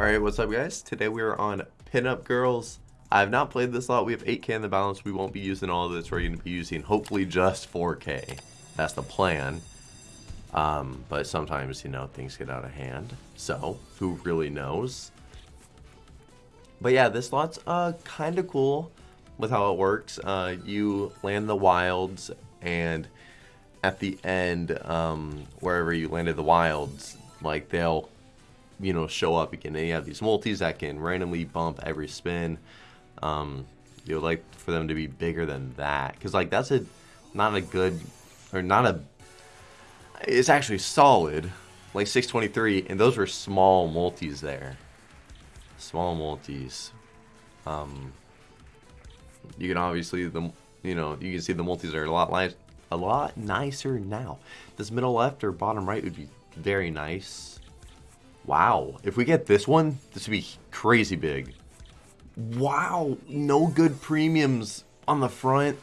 Alright, what's up guys? Today we are on Pinup Girls. I have not played this a lot. We have 8k in the balance. We won't be using all of this. We're going to be using hopefully just 4k. That's the plan. Um, but sometimes, you know, things get out of hand. So, who really knows? But yeah, this lot's uh, kind of cool with how it works. Uh, you land the wilds and at the end, um, wherever you landed the wilds, like they'll you know show up again. And you have these multis that can randomly bump every spin. Um, you would like for them to be bigger than that because like that's a not a good or not a. It's actually solid, like 623, and those were small multis there. Small multis. Um, you can obviously the you know you can see the multis are a lot like a lot nicer now. This middle left or bottom right would be very nice. Wow. If we get this one, this would be crazy big. Wow. No good premiums on the front.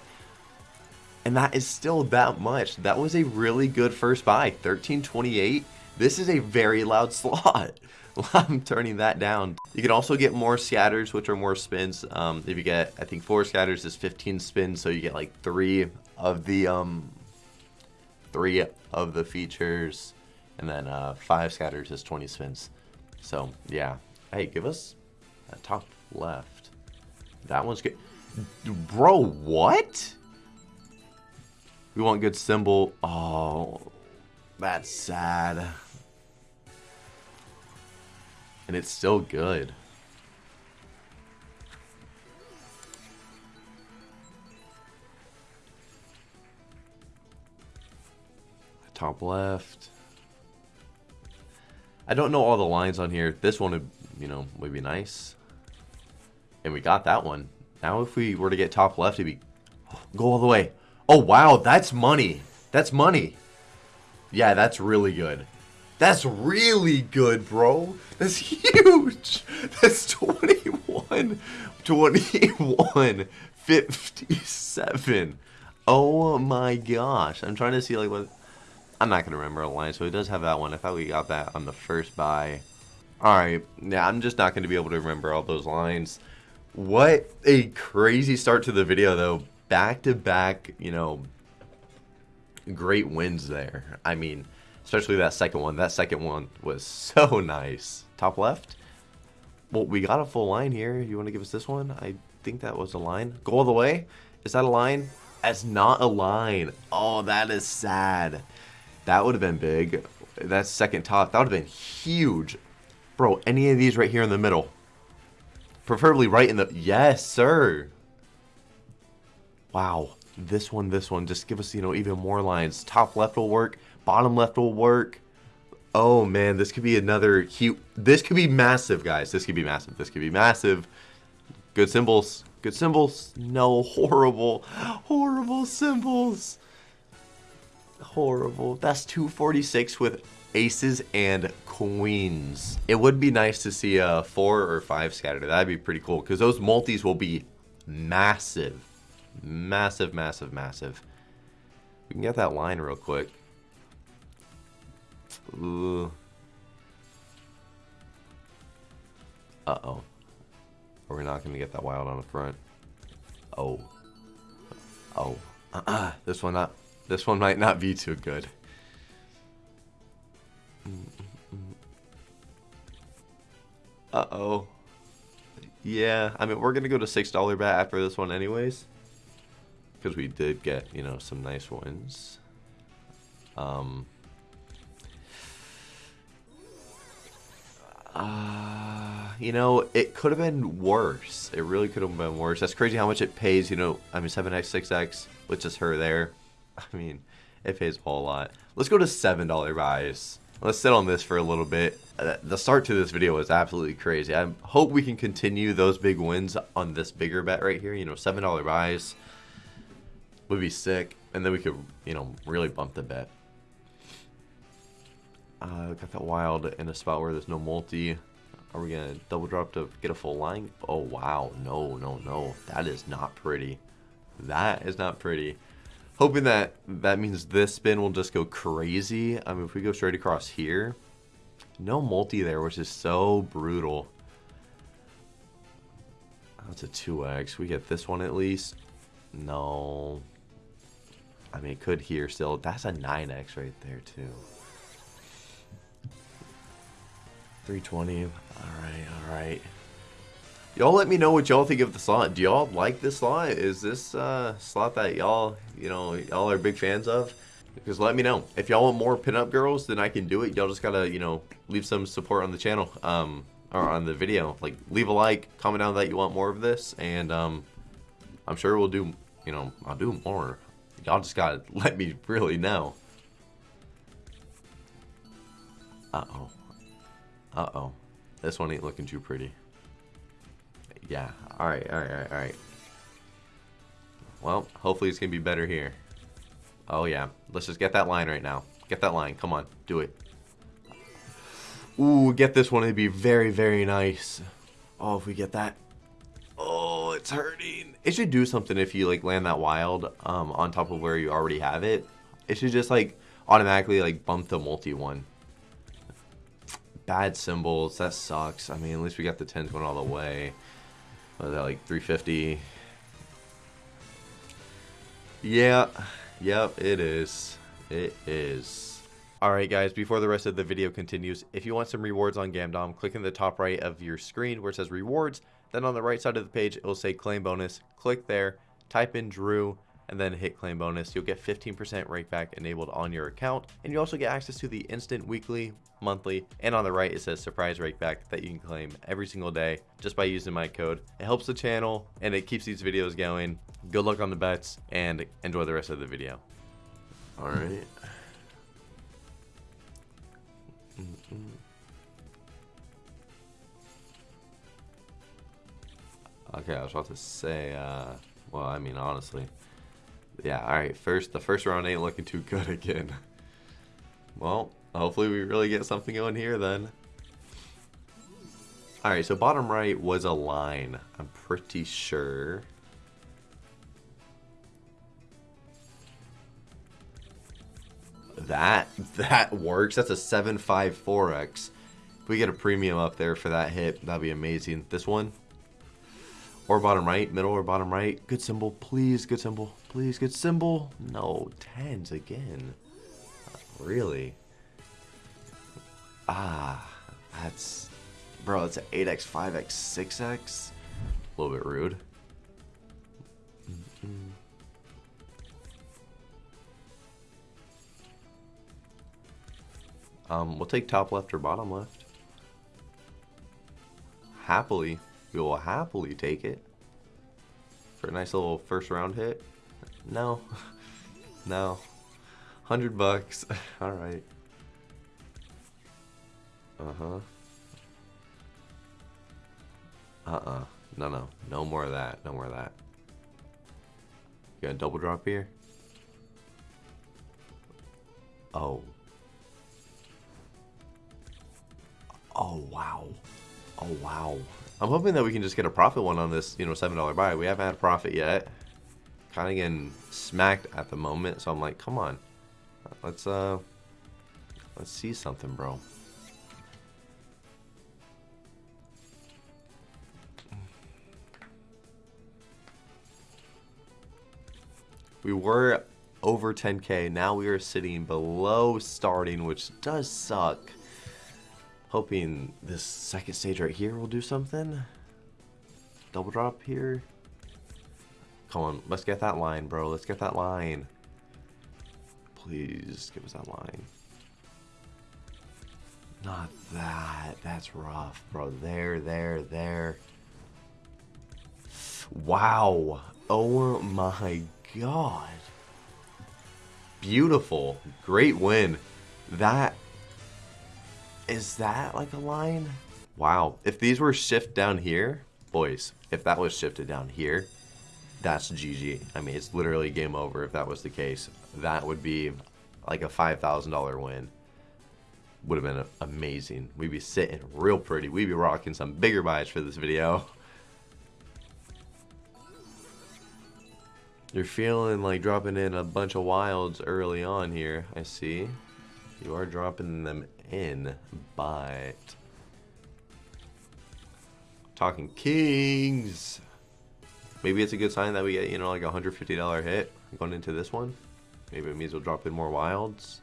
And that is still that much. That was a really good first buy. 1328. This is a very loud slot. I'm turning that down. You can also get more scatters, which are more spins. Um, if you get, I think four scatters is 15 spins, so you get like three of the um, three of the features and then uh, five scatters is 20 spins. So yeah, hey, give us that top left. That one's good. Bro, what? We want good symbol. Oh, that's sad. And it's still good. Top left. I don't know all the lines on here. This one would, you know, would be nice. And we got that one. Now if we were to get top left, it'd be... Go all the way. Oh, wow. That's money. That's money. Yeah, that's really good. That's really good, bro. That's huge. That's 21. 21. 57. Oh my gosh. I'm trying to see like what I'm not going to remember a line, so it does have that one. I thought we got that on the first buy. Alright, yeah, I'm just not going to be able to remember all those lines. What a crazy start to the video, though. Back-to-back, -back, you know, great wins there. I mean, especially that second one. That second one was so nice. Top left? Well, we got a full line here. You want to give us this one? I think that was a line. Go all the way? Is that a line? That's not a line. Oh, that is sad. That would have been big. That second top, that would have been huge. Bro, any of these right here in the middle. Preferably right in the... Yes, sir. Wow. This one, this one. Just give us, you know, even more lines. Top left will work. Bottom left will work. Oh, man. This could be another huge... This could be massive, guys. This could be massive. This could be massive. Good symbols. Good symbols. No, horrible. Horrible symbols horrible. That's 246 with aces and queens. It would be nice to see a four or five scatter. That'd be pretty cool because those multis will be massive. Massive, massive, massive. We can get that line real quick. Uh-oh. Are we not going to get that wild on the front? Oh. Oh. Uh -uh. This one not. This one might not be too good. Uh-oh. Yeah, I mean, we're going to go to $6 bet after this one anyways. Because we did get, you know, some nice wins. Um... Uh, you know, it could have been worse. It really could have been worse. That's crazy how much it pays, you know. I mean, 7x, 6x, with just her there. I mean, it pays a whole lot. Let's go to $7 buys. Let's sit on this for a little bit. Uh, the start to this video was absolutely crazy. I hope we can continue those big wins on this bigger bet right here. You know, $7 buys would be sick. And then we could, you know, really bump the bet. Uh, got that wild in a spot where there's no multi. Are we going to double drop to get a full line? Oh, wow. No, no, no. That is not pretty. That is not pretty. Hoping that that means this spin will just go crazy. I mean, if we go straight across here, No multi there, which is so brutal. That's a 2x. We get this one at least. No. I mean, it could here still. That's a 9x right there, too. 320. All right, all right. Y'all let me know what y'all think of the slot. Do y'all like this slot? Is this uh, slot that y'all, you know, y'all are big fans of? Because let me know. If y'all want more pinup girls, then I can do it. Y'all just gotta, you know, leave some support on the channel. Um, or on the video. Like, leave a like, comment down that you want more of this, and um, I'm sure we'll do, you know, I'll do more. Y'all just gotta let me really know. Uh-oh. Uh-oh. This one ain't looking too pretty. Yeah. Alright, alright, alright, alright. Well, hopefully it's gonna be better here. Oh, yeah. Let's just get that line right now. Get that line. Come on. Do it. Ooh, get this one. It'd be very, very nice. Oh, if we get that. Oh, it's hurting. It should do something if you, like, land that wild um, on top of where you already have it. It should just, like, automatically, like, bump the multi one. Bad symbols. That sucks. I mean, at least we got the 10s going all the way. Was that, like, 350? Yeah. Yep, it is. It is. Alright guys, before the rest of the video continues, if you want some rewards on Gamdom, click in the top right of your screen where it says rewards, then on the right side of the page it will say claim bonus. Click there, type in Drew, and then hit claim bonus. You'll get 15% rake back enabled on your account, and you also get access to the instant weekly, monthly, and on the right it says surprise rake back that you can claim every single day just by using my code. It helps the channel and it keeps these videos going Good luck on the bets and enjoy the rest of the video. All right. Okay, I was about to say, uh, well, I mean, honestly, yeah, all right, first, the first round ain't looking too good again. Well, hopefully we really get something going here then. All right, so bottom right was a line, I'm pretty sure. that that works. That's a 754x. If we get a premium up there for that hit, that'd be amazing. This one, or bottom right, middle or bottom right. Good symbol, please. Good symbol, please. Good symbol. No, tens again. Really? Ah, that's bro. That's an 8x, 5x, 6x. A little bit rude. Mm -mm. Um, we'll take top left or bottom left. Happily. We will happily take it. For a nice little first round hit. No. no. 100 bucks. Alright. Uh-huh. Uh-uh. No, no. No more of that. No more of that. You got a double drop here? Oh. Oh, wow. Oh, wow. I'm hoping that we can just get a profit one on this, you know, $7 buy. We haven't had a profit yet. Kind of getting smacked at the moment, so I'm like, come on. Let's, uh, let's see something, bro. We were over 10k. Now we are sitting below starting, which does suck. Hoping this second stage right here will do something. Double drop here. Come on, let's get that line, bro. Let's get that line. Please give us that line. Not that. That's rough, bro. There, there, there. Wow. Oh my god. Beautiful. Great win. That is that like a line? Wow. If these were shift down here, boys, if that was shifted down here, that's GG. I mean, it's literally game over if that was the case. That would be like a $5,000 win. Would have been amazing. We'd be sitting real pretty. We'd be rocking some bigger buys for this video. You're feeling like dropping in a bunch of wilds early on here, I see. You are dropping them in, but... Talking Kings! Maybe it's a good sign that we get, you know, like a $150 hit going into this one. Maybe it means we'll drop in more wilds.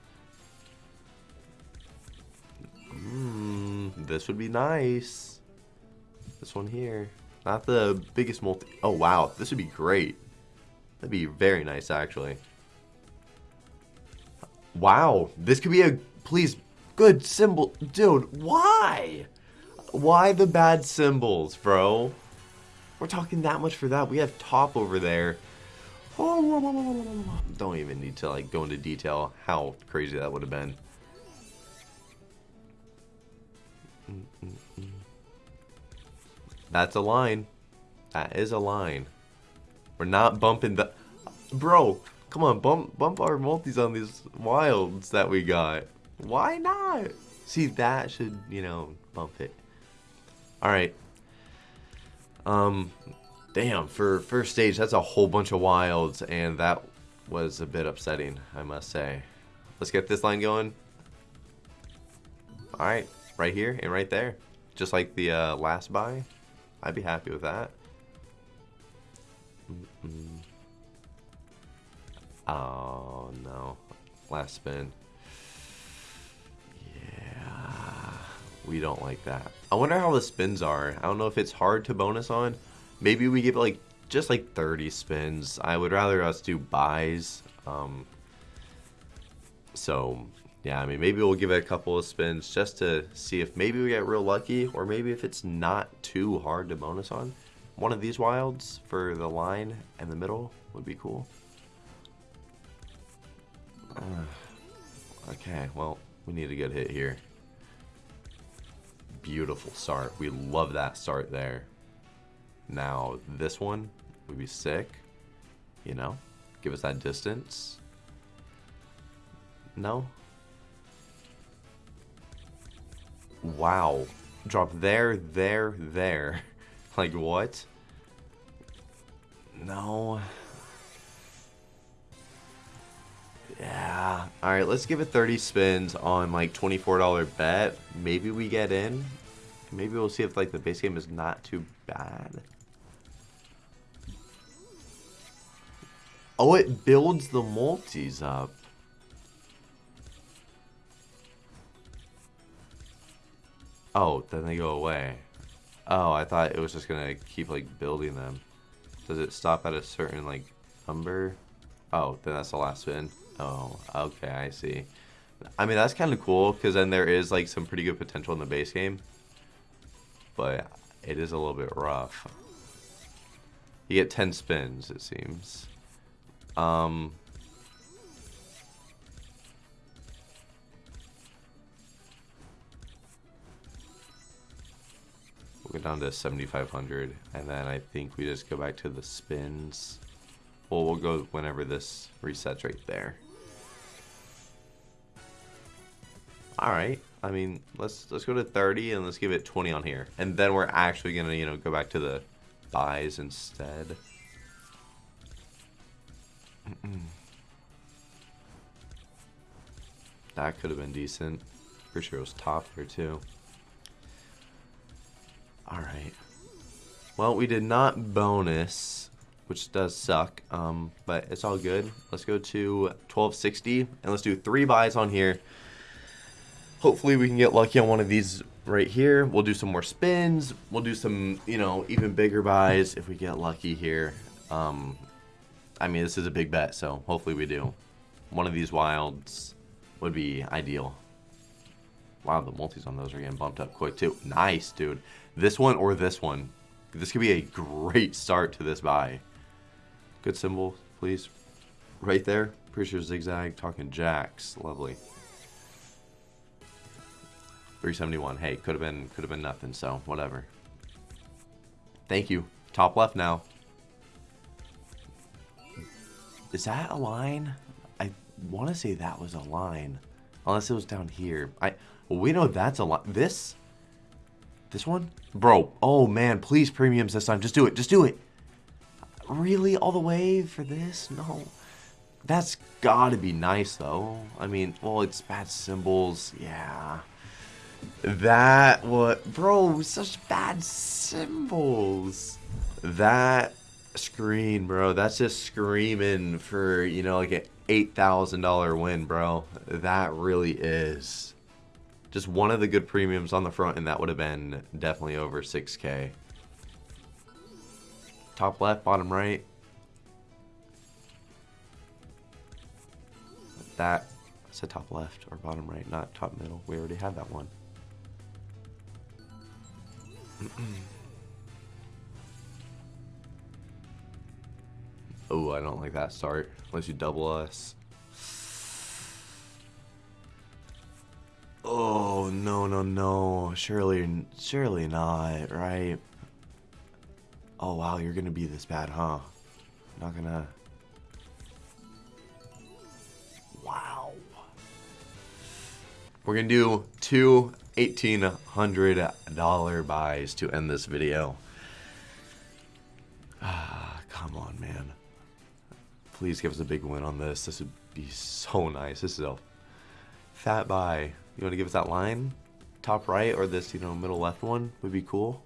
Mmm, this would be nice. This one here. Not the biggest multi... Oh, wow. This would be great. That'd be very nice, actually. Wow. This could be a... Please, good symbol. Dude, why? Why the bad symbols, bro? We're talking that much for that. We have top over there. Don't even need to like go into detail how crazy that would have been. That's a line. That is a line. We're not bumping the... Bro, come on, bump bump our multis on these wilds that we got. Why not? See, that should, you know, bump it. Alright. Um, damn, for first stage, that's a whole bunch of wilds, and that was a bit upsetting, I must say. Let's get this line going. Alright, right here and right there. Just like the uh, last buy. I'd be happy with that. Mm -mm. Oh, no. Last spin. Yeah. We don't like that. I wonder how the spins are. I don't know if it's hard to bonus on. Maybe we give it like just like 30 spins. I would rather us do buys. Um, so yeah, I mean, maybe we'll give it a couple of spins just to see if maybe we get real lucky or maybe if it's not too hard to bonus on. One of these wilds for the line and the middle would be cool. Okay, well, we need a good hit here. Beautiful start. We love that start there. Now, this one would be sick. You know, give us that distance. No? Wow. Drop there, there, there. like, what? No. Yeah. Alright, let's give it 30 spins on, like, $24 bet. Maybe we get in. Maybe we'll see if, like, the base game is not too bad. Oh, it builds the multis up. Oh, then they go away. Oh, I thought it was just gonna keep like building them. Does it stop at a certain like number? Oh, then that's the last spin. Oh, okay, I see. I mean, that's kind of cool because then there is like some pretty good potential in the base game. But it is a little bit rough. You get 10 spins, it seems. Um, go down to 7,500, and then I think we just go back to the spins. Well, we'll go whenever this resets right there. All right. I mean, let's let's go to 30 and let's give it 20 on here, and then we're actually gonna you know go back to the buys instead. that could have been decent. Pretty sure it was top there too. Alright. Well, we did not bonus, which does suck, um, but it's all good. Let's go to 1260, and let's do three buys on here. Hopefully we can get lucky on one of these right here. We'll do some more spins. We'll do some, you know, even bigger buys if we get lucky here. Um, I mean, this is a big bet, so hopefully we do. One of these wilds would be ideal. Wow, the multis on those are getting bumped up quick too. Nice, dude. This one or this one. This could be a great start to this buy. Good symbol, please. Right there. Pretty sure zigzag. Talking jacks. Lovely. 371. Hey, could have been could have been nothing, so whatever. Thank you. Top left now. Is that a line? I want to say that was a line. Unless it was down here. I we know that's a lot. This? This one? Bro, oh man, please premiums this time. Just do it. Just do it. Really? All the way for this? No. That's gotta be nice, though. I mean, well, it's bad symbols. Yeah. That what, bro? Such bad symbols. That screen, bro. That's just screaming for you know like an eight thousand dollar win, bro. That really is. Just one of the good premiums on the front, and that would have been definitely over six k. Top left, bottom right. That. I top left or bottom right, not top middle. We already had that one. Oh, I don't like that start. Unless you double us. Oh, no, no, no. Surely, surely not, right? Oh, wow, you're gonna be this bad, huh? Not gonna... Wow. We're gonna do two $1,800 buys to end this video. Ah, come on, man. Please give us a big win on this. This would be so nice. This is a fat buy. You want to give us that line? Top right or this, you know, middle left one would be cool.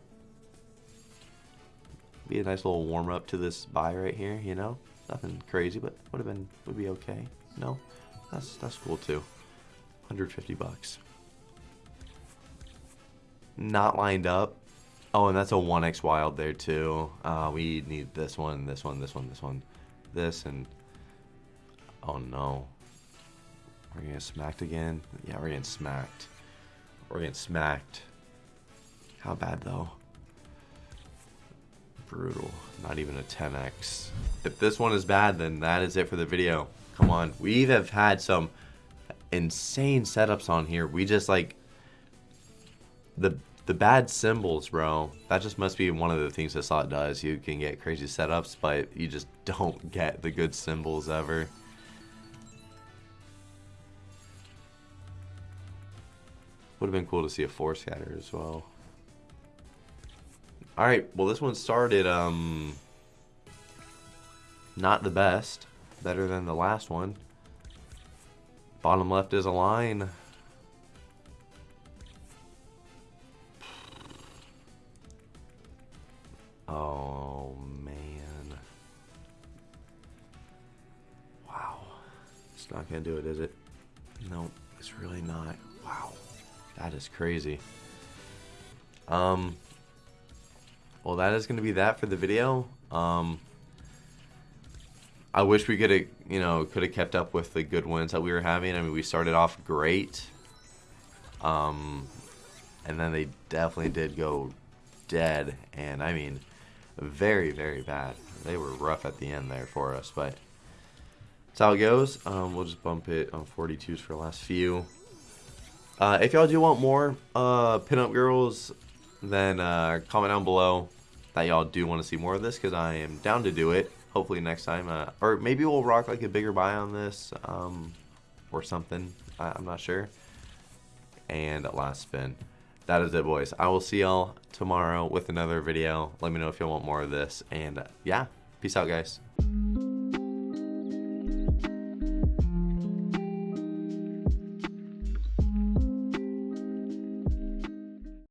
Be a nice little warm up to this buy right here, you know? Nothing crazy, but would have been would be okay. No? That's that's cool too. 150 bucks not lined up. Oh, and that's a 1x wild there too. Uh, we need this one, this one, this one, this one, this, and... Oh no. We're getting smacked again? Yeah, we're getting smacked. We're getting smacked. How bad though? Brutal. Not even a 10x. If this one is bad, then that is it for the video. Come on. We have had some insane setups on here. We just like the the bad symbols, bro. That just must be one of the things this slot does. You can get crazy setups, but you just don't get the good symbols ever. Would have been cool to see a four scatter as well. Alright, well this one started, um... Not the best. Better than the last one. Bottom left is a line. It's not going to do it, is it? No, it's really not. Wow. That is crazy. Um, well, that is going to be that for the video. Um, I wish we could have, you know, could have kept up with the good wins that we were having. I mean, we started off great. Um, and then they definitely did go dead. And I mean, very, very bad. They were rough at the end there for us, but that's how it goes. Um, we'll just bump it on 42s for the last few. Uh, if y'all do want more uh, pinup girls, then uh, comment down below that y'all do want to see more of this because I am down to do it. Hopefully next time, uh, or maybe we'll rock like a bigger buy on this um, or something. I I'm not sure. And last spin that is it, boys. I will see y'all tomorrow with another video. Let me know if y'all want more of this. And uh, yeah, peace out, guys.